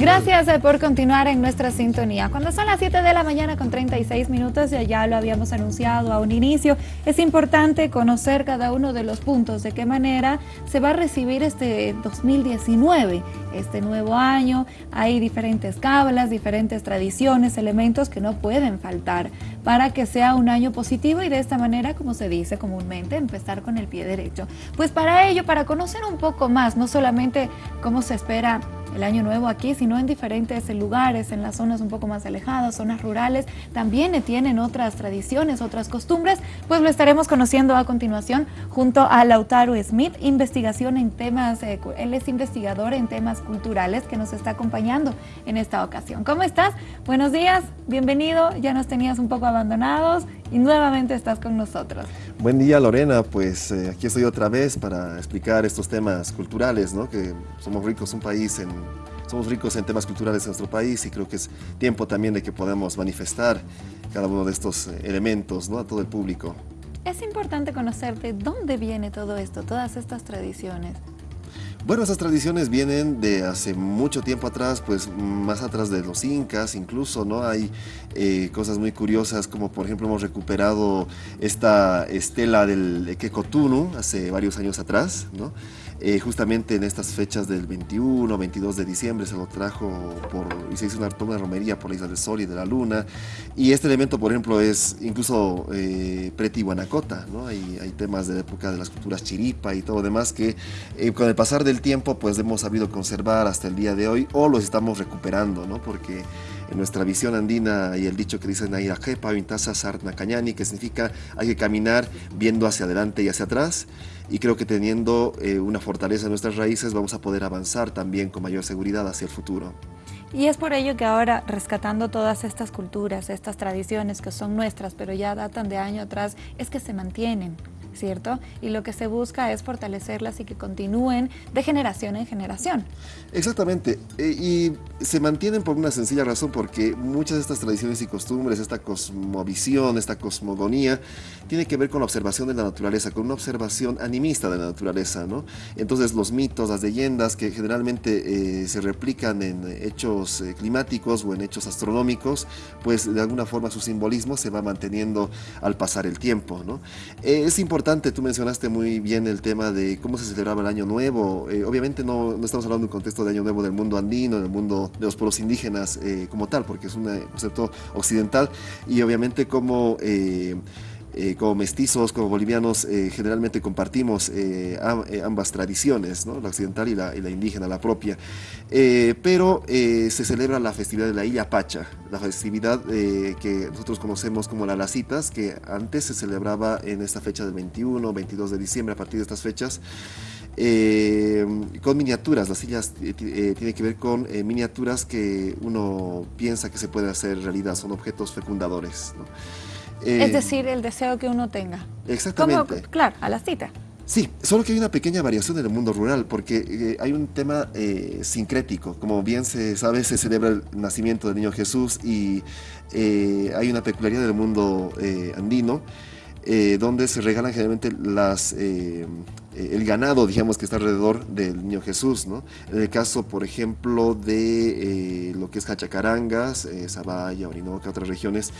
Gracias eh, por continuar en nuestra sintonía. Cuando son las 7 de la mañana con 36 minutos, ya lo habíamos anunciado a un inicio, es importante conocer cada uno de los puntos, de qué manera se va a recibir este 2019, este nuevo año. Hay diferentes cábalas, diferentes tradiciones, elementos que no pueden faltar para que sea un año positivo y de esta manera, como se dice comúnmente, empezar con el pie derecho. Pues para ello, para conocer un poco más, no solamente cómo se espera el año nuevo aquí, sino en diferentes lugares, en las zonas un poco más alejadas, zonas rurales, también tienen otras tradiciones, otras costumbres, pues lo estaremos conociendo a continuación junto a Lautaro Smith, investigación en temas, eh, él es investigador en temas culturales que nos está acompañando en esta ocasión. ¿Cómo estás? Buenos días, bienvenido, ya nos tenías un poco abandonados y nuevamente estás con nosotros. Buen día Lorena, pues eh, aquí estoy otra vez para explicar estos temas culturales, ¿no? que somos ricos un país en, somos ricos en temas culturales en nuestro país y creo que es tiempo también de que podamos manifestar cada uno de estos eh, elementos ¿no? a todo el público. Es importante conocer de dónde viene todo esto, todas estas tradiciones. Bueno, esas tradiciones vienen de hace mucho tiempo atrás, pues más atrás de los incas incluso, ¿no? Hay eh, cosas muy curiosas como por ejemplo hemos recuperado esta estela del Kekotunu hace varios años atrás, ¿no? Eh, justamente en estas fechas del 21, 22 de diciembre se lo trajo por, y se hizo una, romería por la isla del Sol y de la Luna. Y este elemento, por ejemplo, es incluso eh, preti-guanacota, ¿no? Hay, hay, temas de la época de las culturas chiripa y todo demás que eh, con el pasar del tiempo pues hemos sabido conservar hasta el día de hoy o los estamos recuperando, ¿no? Porque en nuestra visión andina y el dicho que dicen ahí, Sarna Cañani, que significa hay que caminar viendo hacia adelante y hacia atrás y creo que teniendo eh, una fortaleza en nuestras raíces vamos a poder avanzar también con mayor seguridad hacia el futuro. Y es por ello que ahora, rescatando todas estas culturas, estas tradiciones que son nuestras, pero ya datan de año atrás, es que se mantienen. ¿Cierto? Y lo que se busca es fortalecerlas y que continúen de generación en generación. Exactamente, e, y se mantienen por una sencilla razón, porque muchas de estas tradiciones y costumbres, esta cosmovisión, esta cosmogonía, tiene que ver con la observación de la naturaleza, con una observación animista de la naturaleza, ¿no? Entonces los mitos, las leyendas que generalmente eh, se replican en hechos eh, climáticos o en hechos astronómicos, pues de alguna forma su simbolismo se va manteniendo al pasar el tiempo, ¿no? es importante importante, tú mencionaste muy bien el tema de cómo se celebraba el Año Nuevo. Eh, obviamente no, estamos hablando de un contexto de Año Nuevo del mundo andino, del mundo de los pueblos indígenas eh, como tal, porque es un concepto occidental y obviamente como... Eh, eh, como mestizos, como bolivianos, eh, generalmente compartimos eh, ambas tradiciones, la occidental y la, indígena, la propia. pero se celebra la festividad de la Illa Pacha, la festividad que nosotros conocemos como la Lacitas, que antes se celebraba en esta fecha del 21, 22 de diciembre, a partir de estas fechas. con miniaturas, las sillas tienen que ver con miniaturas que uno piensa que se pueden hacer realidad, son objetos fecundadores. Eh, es decir, el deseo que uno tenga. Exactamente. claro, a la cita. Sí, solo que hay una pequeña variación en el mundo rural, porque eh, hay un tema eh, sincrético. Como bien se sabe, se celebra el nacimiento del niño Jesús y hay una peculiaridad del mundo andino, donde se regalan generalmente las, el ganado, digamos, que está alrededor del niño Jesús. ¿no? En el caso, por ejemplo, de lo que es Cachacarangas, Zabaya, Orinoca, otras regiones,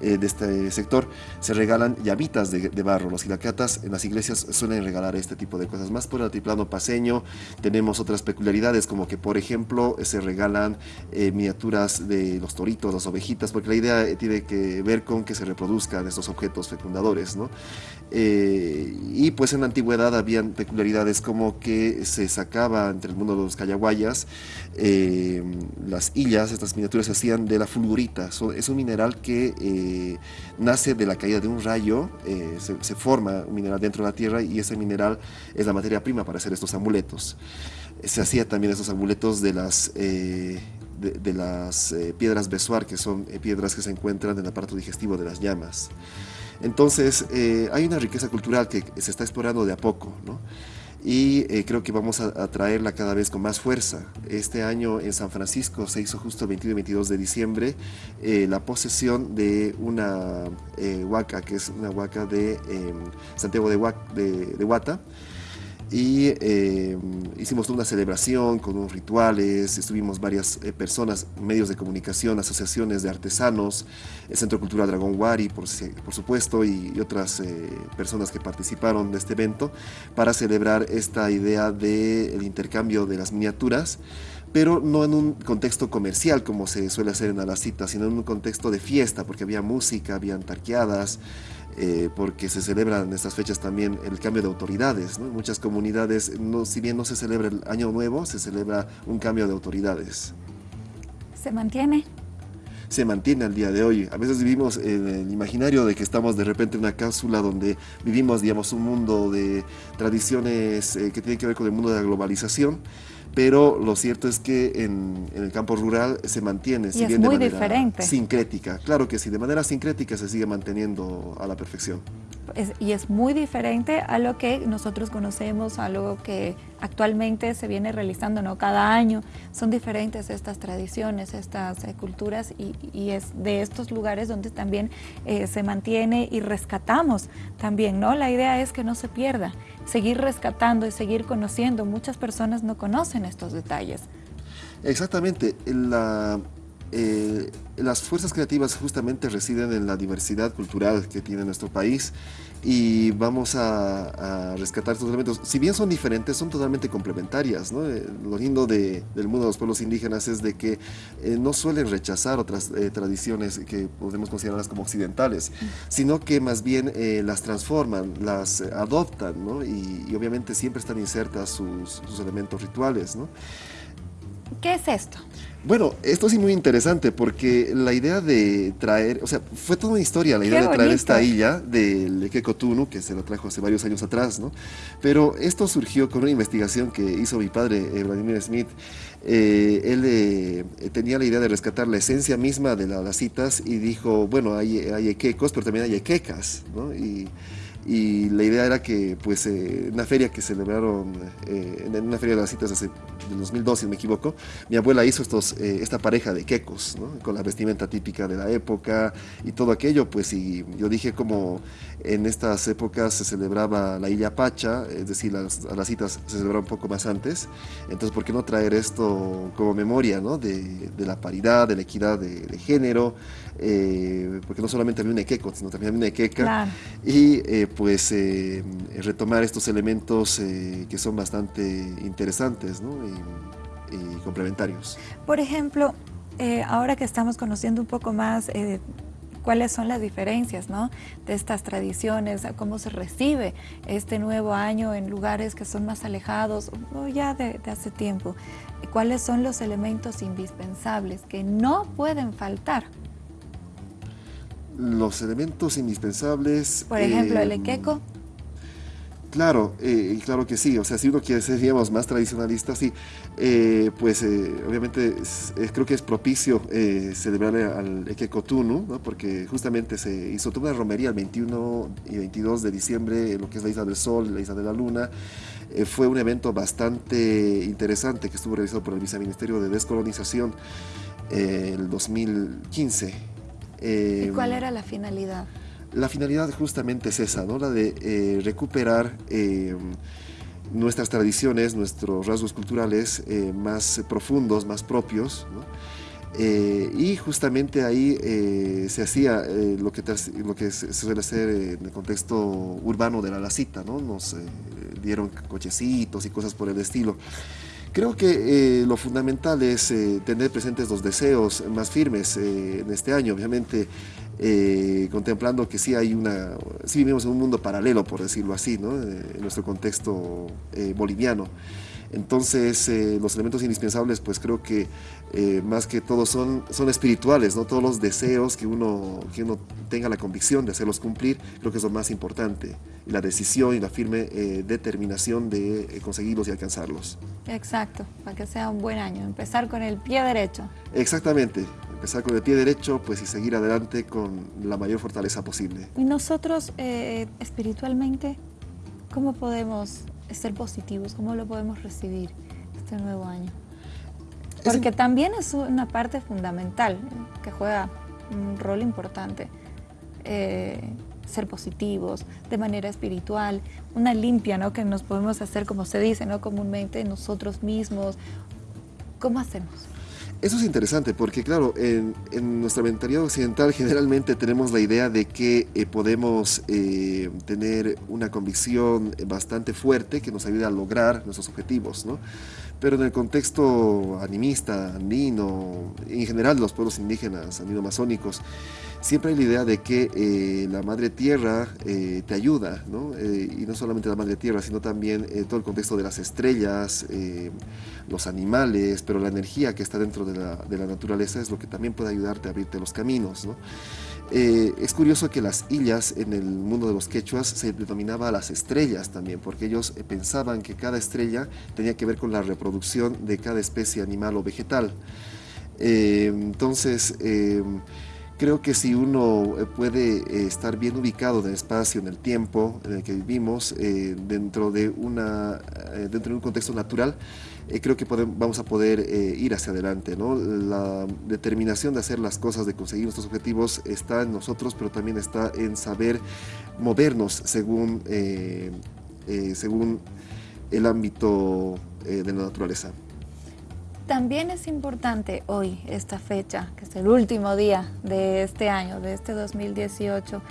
eh, de este sector se regalan llavitas de, barro. Los gilacatas en las iglesias suelen regalar este tipo de cosas. Más por el altiplano paseño tenemos otras peculiaridades como que por ejemplo se regalan eh, miniaturas de los toritos, las ovejitas, porque la idea eh, tiene que ver con que se reproduzcan estos objetos fecundadores. ¿no? Y pues en la antigüedad habían peculiaridades como que se sacaba entre el mundo de los callaguayas las hillas, estas miniaturas se hacían de la fulgurita. es un mineral que eh, nace de la caída de un rayo, eh, se, forma un mineral dentro de la tierra y ese mineral es la materia prima para hacer estos amuletos. Se hacía también estos amuletos de las, eh, de, las piedras besuar, que son piedras que se encuentran en el aparato digestivo de las llamas. Entonces, hay una riqueza cultural que se está explorando de a poco, ¿no? y eh, creo que vamos a, traerla cada vez con más fuerza. Este año en San Francisco se hizo justo el 21 y 22 de diciembre eh, la posesión de una eh, huaca, que es una huaca de em, Santiago de, de, Huata, y eh, hicimos una celebración con unos rituales, estuvimos varias eh, personas, medios de comunicación, asociaciones de artesanos, el Centro Cultural Dragón Wari, por, por supuesto, y, otras eh, personas que participaron de este evento para celebrar esta idea del intercambio de las miniaturas pero no en un contexto comercial como se suele hacer en Alacita, sino en un contexto de fiesta, porque había música, habían tarqueadas, eh, porque se celebran en estas fechas también el cambio de autoridades. ¿no? En muchas comunidades, no, si bien no se celebra el Año Nuevo, se celebra un cambio de autoridades. ¿Se mantiene? se mantiene al día de hoy. A veces vivimos en el imaginario de que estamos de repente en una cápsula donde vivimos, digamos, un mundo de tradiciones eh, que tienen que ver con el mundo de la globalización pero lo cierto es que en, el campo rural se mantiene, y es muy diferente. sincrética. Claro que sí, de manera sincrética se sigue manteniendo a la perfección y es muy diferente a lo que nosotros conocemos, a lo que actualmente se viene realizando ¿no? cada año. Son diferentes estas tradiciones, estas eh, culturas y, es de estos lugares donde también eh, se mantiene y rescatamos también. ¿no? La idea es que no se pierda, seguir rescatando y seguir conociendo. Muchas personas no conocen estos detalles. Exactamente. La, eh, las fuerzas creativas justamente residen en la diversidad cultural que tiene nuestro país y vamos a, rescatar estos elementos. Si bien son diferentes, son totalmente complementarias. Eh, lo lindo del mundo de los pueblos indígenas es de que eh, no suelen rechazar otras tradiciones que podemos considerarlas como occidentales, sino que más bien las transforman, las adoptan y, obviamente siempre están insertas sus, elementos rituales. ¿no? ¿Qué es esto? Bueno, esto sí muy interesante porque la idea de traer, o sea, fue toda una historia la idea de traer esta isla del Kekotunu, que se lo trajo hace varios años atrás, ¿no? Pero esto surgió con una investigación que hizo mi padre, eh, Vladimir Smith. Eh, él eh, tenía la idea de rescatar la esencia misma de las citas y dijo, bueno, hay, hay equecos, pero también hay equecas, ¿no? Y, y la idea era que pues eh, una feria que celebraron eh, en una feria de las citas hace del 2002 si no me equivoco mi abuela hizo estos eh, esta pareja de quecos ¿no? con la vestimenta típica de la época y todo aquello pues y yo dije como en estas épocas se celebraba la Illa Pacha es decir las, las citas se celebraban un poco más antes entonces por qué no traer esto como memoria ¿no? de, de la paridad de la equidad de, de género porque no solamente había un queco sino también había una queca y pues eh, retomar estos elementos eh, que son bastante interesantes y, complementarios. Por ejemplo, eh, ahora que estamos conociendo un poco más cuáles son las diferencias de estas tradiciones, cómo se recibe este nuevo año en lugares que son más alejados o ya de, de hace tiempo, cuáles son los elementos indispensables que no pueden faltar los elementos indispensables... Por ejemplo, el equeco. Claro, eh, claro que sí. O sea, si uno quiere ser, digamos, más tradicionalista, sí, eh, pues eh, obviamente creo que es propicio celebrar al Ekekotunu, ¿no? porque justamente se hizo toda una romería el 21 y 22 de diciembre lo que es la Isla del Sol, la Isla de la Luna. fue un evento bastante interesante que estuvo realizado por el Viceministerio de Descolonización el 2015 ¿Y cuál era la finalidad? La finalidad justamente es esa, ¿no? la de eh, recuperar eh, nuestras tradiciones, nuestros rasgos culturales eh, más profundos, más propios. y justamente ahí se hacía lo, que, lo que se suele hacer en el contexto urbano de la lacita, ¿no? nos dieron cochecitos y cosas por el estilo. Creo que eh, lo fundamental es eh, tener presentes los deseos más firmes eh, en este año, obviamente contemplando que sí hay una, sí vivimos en un mundo paralelo, por decirlo así, ¿no? en nuestro contexto boliviano. Entonces, los elementos indispensables, pues creo que más que todo son, son espirituales, ¿no? Todos los deseos que uno, que uno tenga la convicción de hacerlos cumplir, creo que es lo más importante y la decisión y la firme eh, determinación de eh, conseguirlos y alcanzarlos. Exacto, para que sea un buen año, empezar con el pie derecho. Exactamente, empezar con el pie derecho pues y seguir adelante con la mayor fortaleza posible. Y nosotros eh, espiritualmente, ¿cómo podemos ser positivos? ¿Cómo lo podemos recibir este nuevo año? Porque también es una parte fundamental que juega un rol importante ser positivos, de manera espiritual, una limpia, ¿no? Que nos podemos hacer, como se dice, ¿no? Comúnmente nosotros mismos. ¿Cómo hacemos? Eso es interesante porque, claro, en, nuestra mentalidad occidental generalmente tenemos la idea de que eh, podemos eh, tener una convicción bastante fuerte que nos ayude a lograr nuestros objetivos, ¿no? Pero en el contexto animista, andino, en general los pueblos indígenas, andino-masónicos, siempre hay la idea de que eh, la madre tierra eh, te ayuda, ¿no? Eh, y no solamente la madre tierra, sino también todo el contexto de las estrellas, los animales, pero la energía que está dentro de la, naturaleza es lo que también puede ayudarte a abrirte los caminos, ¿no? es curioso que las illas en el mundo de los quechuas se denominaba las estrellas también, porque ellos pensaban que cada estrella tenía que ver con la reproducción de cada especie animal o vegetal. entonces, Creo que si uno eh, puede eh, estar bien ubicado en el espacio, en el tiempo en el que vivimos, eh, dentro, de una, dentro de un contexto natural, creo que vamos a poder ir hacia adelante. ¿no? La determinación de hacer las cosas, de conseguir nuestros objetivos, está en nosotros, pero también está en saber movernos según, según el ámbito de la naturaleza. También es importante hoy, esta fecha, que es el último día de este año, de este 2018,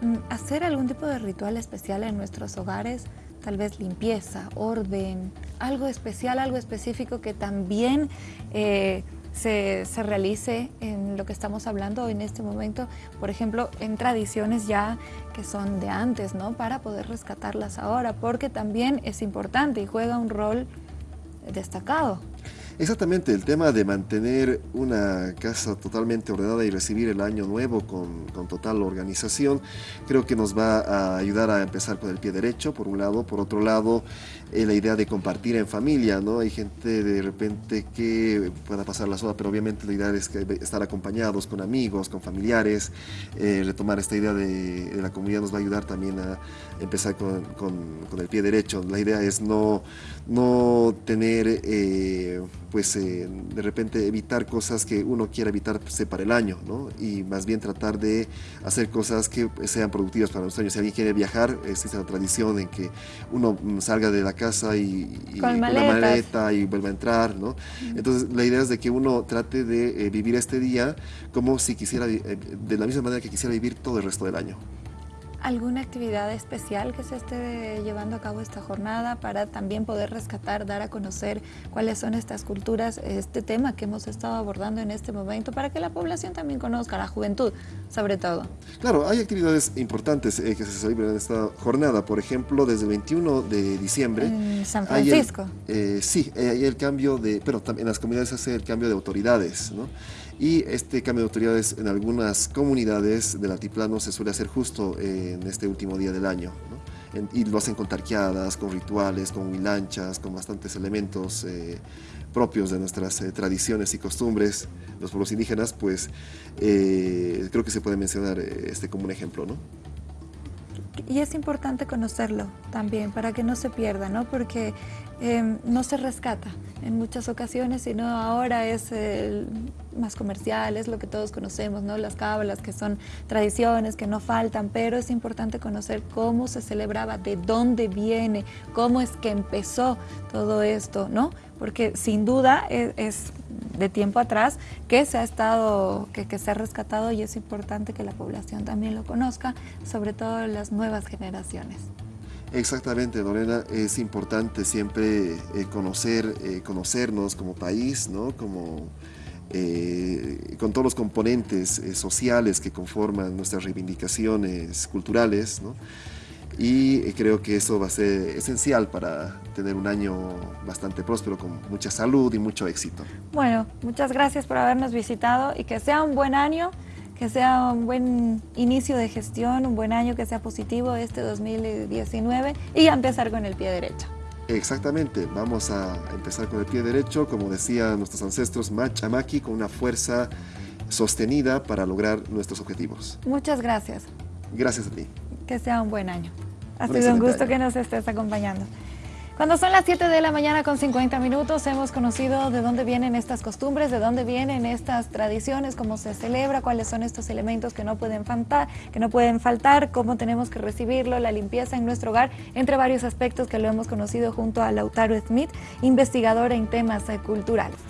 mm, hacer algún tipo de ritual especial en nuestros hogares, tal vez limpieza, orden, algo especial, algo específico que también eh, se, se, realice en lo que estamos hablando en este momento, por ejemplo, en tradiciones ya que son de antes, ¿no? Para poder rescatarlas ahora, porque también es importante y juega un rol destacado. Exactamente, el tema de mantener una casa totalmente ordenada y recibir el año nuevo con, con, total organización, creo que nos va a ayudar a empezar con el pie derecho, por un lado. Por otro lado, eh, la idea de compartir en familia, ¿no? Hay gente de repente que pueda pasar la sola, pero obviamente la idea es que estar acompañados con amigos, con familiares, eh, retomar esta idea de, la comunidad nos va a ayudar también a empezar con, con, el pie derecho. La idea es no, no tener... Eh, pues eh, de repente evitar cosas que uno quiera evitar pues, para el año, ¿no? Y más bien tratar de hacer cosas que sean productivas para los años. Si alguien quiere viajar, existe la tradición en que uno salga de la casa y, con, la maleta y vuelva a entrar, ¿no? Entonces la idea es de que uno trate de eh, vivir este día como si quisiera, eh, de la misma manera que quisiera vivir todo el resto del año. ¿Alguna actividad especial que se esté llevando a cabo esta jornada para también poder rescatar, dar a conocer cuáles son estas culturas, este tema que hemos estado abordando en este momento, para que la población también conozca, la juventud sobre todo? Claro, hay actividades importantes eh, que se celebran en esta jornada. Por ejemplo, desde el 21 de diciembre... En San Francisco. Eh, sí, eh, hay el cambio de... Pero en las comunidades se hace el cambio de autoridades, ¿no? Y este cambio de autoridades en algunas comunidades del altiplano se suele hacer justo en este último día del año. y lo hacen con tarqueadas, con rituales, con huilanchas, con bastantes elementos eh, propios de nuestras eh, tradiciones y costumbres, los pueblos indígenas, pues eh, creo que se puede mencionar este como un ejemplo. ¿no? Y es importante conocerlo también para que no se pierda, ¿no? porque Em, no se rescata en muchas ocasiones, sino ahora es más comercial, es lo que todos conocemos, ¿no? las cábalas que son tradiciones que no faltan, pero es importante conocer cómo se celebraba, de dónde viene, cómo es que empezó todo esto, ¿no? porque sin duda es, es de tiempo atrás que se ha estado, que, se ha rescatado y es importante que la población también lo conozca, sobre todo las nuevas generaciones. Exactamente, Lorena, es importante siempre eh, conocer, eh, conocernos como país, ¿no? como, eh, con todos los componentes sociales que conforman nuestras reivindicaciones culturales. ¿no? Y creo que eso va a ser esencial para tener un año bastante próspero, con mucha salud y mucho éxito. Bueno, muchas gracias por habernos visitado y que sea un buen año que sea un buen inicio de gestión, un buen año que sea positivo este 2019 y a empezar con el pie derecho. Exactamente, vamos a empezar con el pie derecho, como decían nuestros ancestros, Machamaki, con una fuerza sostenida para lograr nuestros objetivos. Muchas gracias. Gracias a ti. Que sea un buen año. Ha sido un gusto que nos estés acompañando. Cuando son las 7 de la mañana con 50 minutos hemos conocido de dónde vienen estas costumbres, de dónde vienen estas tradiciones, cómo se celebra, cuáles son estos elementos que no pueden faltar, que no pueden faltar, cómo tenemos que recibirlo, la limpieza en nuestro hogar, entre varios aspectos que lo hemos conocido junto a Lautaro Smith, investigador en temas culturales.